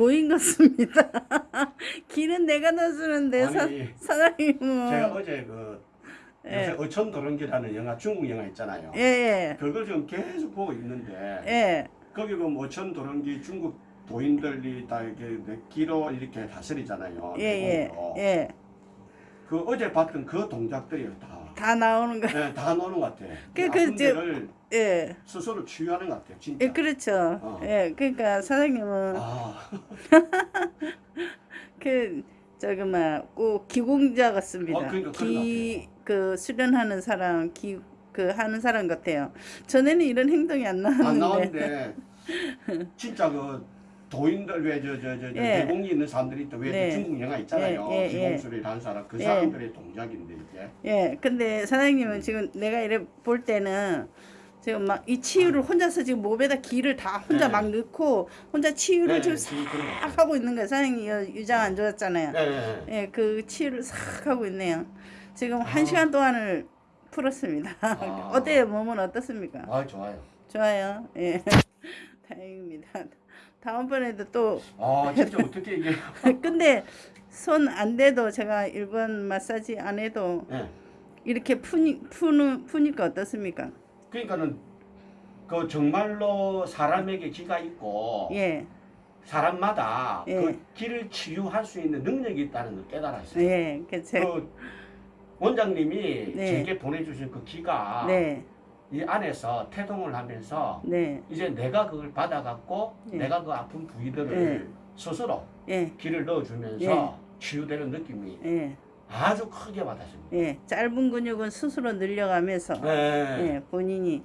도인 같습니다. 길은 내가 넣어주는데 사, 사장님은 제가 어제 그 예. 요새 어촌 도롱기라는 영화 중국 영화 있잖아요. 예, 예, 그걸 지금 계속 보고 있는데 예, 거기 보면 어촌 도롱기 중국 도인들이 다 이렇게 몇 킬로 이렇게 다스리잖아요. 예, 예. 예. 그 어제 봤던 그 동작들이 다, 다 나오는 거. 네, 다 노는 것 같아. 그, 그 그, 아픔들을 예. 스스로 치유하는 것 같아요. 진짜. 예, 그렇죠. 어. 예, 그러니까 사장님은 아, 그 저기 막 꼭 기공자 같습니다. 어, 그러니까 그런 기그 수련하는 사람, 기 그 하는 사람 같아요. 전에는 이런 행동이 안 나왔는데. 안 나왔는데 진짜 그 도인들 왜저저저 예. 내공이 있는 사람들이 또 왜 네. 중국 영화 있잖아요. 예, 예, 예. 하는 사람 그 예. 사람들의 동작인데 이게. 예, 근데 사장님은 지금 내가 이래 볼 때는 지금 막 이 치유를 혼자서 지금 몸에다 기를 다 혼자 네. 막 넣고 혼자 치유를 네, 지금 것 싹. 하고 있는 거예요. 사장님 이 유장 안 좋았잖아요. 네, 네, 네. 예, 그 치유를 싹 하고 있네요. 지금 아. 한 시간 동안을 풀었습니다. 아. 어때요? 몸은 어떻습니까? 아 좋아요. 좋아요. 예. 다행입니다. 다음번에도 또 아 진짜 어떻게 이게 근데 손 안 대도 제가 일본 마사지 안 해도 예. 이렇게 푸니 푸는 푸니까 어떻습니까? 그러니까는 그 정말로 사람에게 기가 있고 예. 사람마다 예. 그 기를 치유할 수 있는 능력이 있다는 걸 깨달았어요. 예. 그 제, 그 원장님이 네. 제게 보내주신 그 기가 네. 이 안에서 태동을 하면서 네. 이제 내가 그걸 받아갖고 예. 내가 그 아픈 부위들을 예. 스스로 예. 기를 넣어주면서 치유되는 느낌이 예. 아주 크게 받았습니다. 예. 짧은 근육은 스스로 늘려가면서 네. 예. 본인이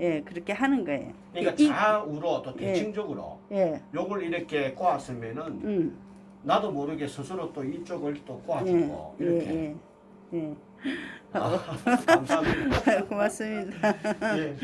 예, 그렇게 하는 거예요. 그러니까 이- 좌우로 또 예. 대칭적으로 예. 요걸 이렇게 꼬았으면은 음. 나도 모르게 스스로 또 이쪽을 또 예. 꼬아주고 이렇게 예. 예. 예. 아, 감사합니다. 고맙습니다. 예.